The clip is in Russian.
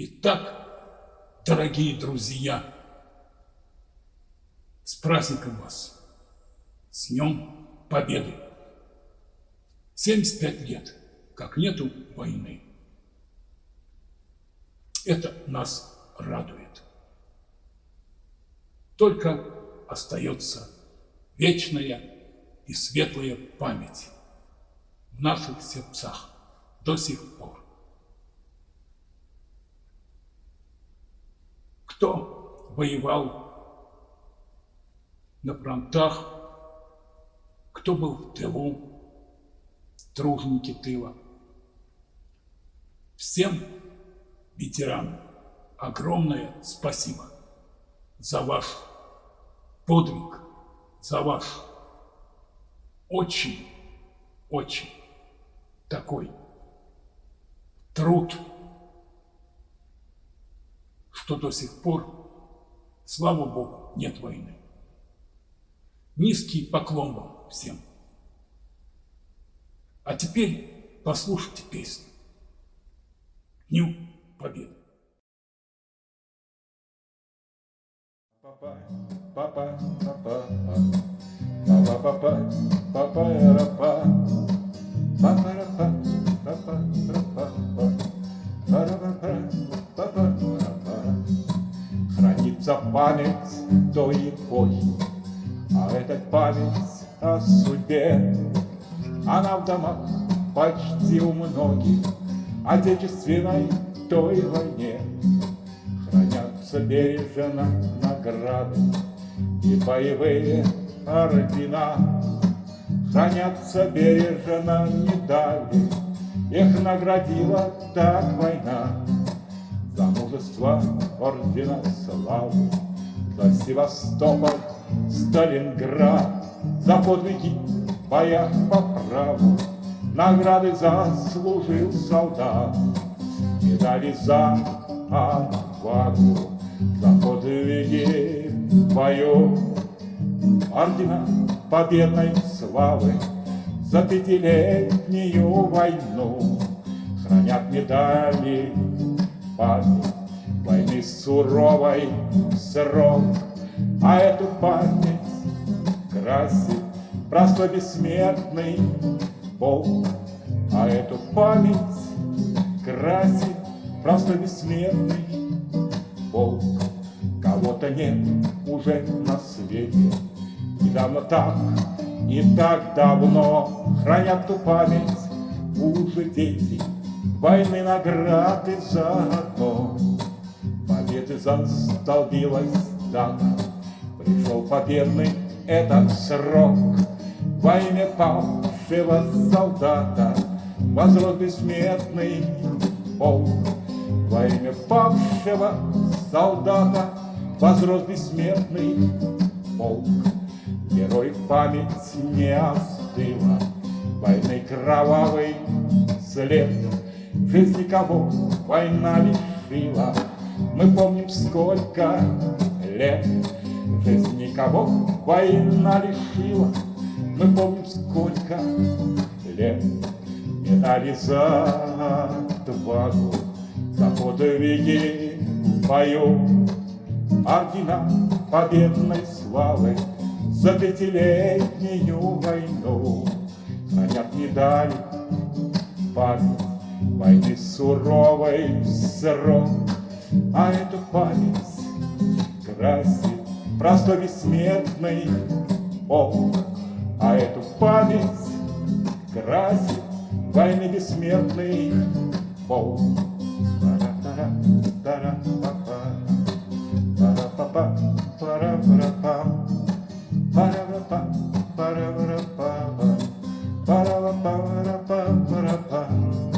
Итак, дорогие друзья, с праздником вас, с Днем Победы! 75 лет, как нету войны. Это нас радует. Только остается вечная и светлая память в наших сердцах до сих пор. Кто воевал на фронтах, кто был в тылу, труженики тыла. Всем ветеранам огромное спасибо за ваш подвиг, за ваш очень, очень такой труд, что до сих пор, слава Богу, нет войны. Низкий поклон вам всем. А теперь послушайте песню. Дню Победы. Папа, папа, папа, папа, папа, папа, рапа, папа, Память той эпохи, а эта память о судьбе. Она в домах почти у многих, отечественной той войне. Хранятся бережно награды и боевые ордена. Хранятся бережно медали, их наградила так война. За мужество ордена славы, за Севастополь, Сталинград, за подвиги в боях по праву, награды заслужил солдат, медали за отвагу, за подвиги в бою, ордена победной славы, за пятилетнюю войну хранят медали память войны суровой срок, а эту память красит простой бессмертный Бог, а эту память красит простой бессмертный Бог. Кого-то нет уже на свете, недавно так и так давно хранят ту память уже дети, войны награды заодно. Победы застолбилась дата, пришел победный этот срок. Во имя павшего солдата возрос бессмертный полк. Во имя павшего солдата возрос бессмертный полк. Герой память не остыла, войны кровавый след. Жизни кого война лишила, мы помним сколько лет. Жизни кого война лишила, мы помним сколько лет. Медали за отвагу, за подвиги в бою, ордена победной славы за пятилетнюю войну Хранят медали память войны суровой срок а эту память красит простой бессмертный Бог. А эту память красит войны бессмертный Бог. Ba-da-ba-ba-ba-da-ba-ba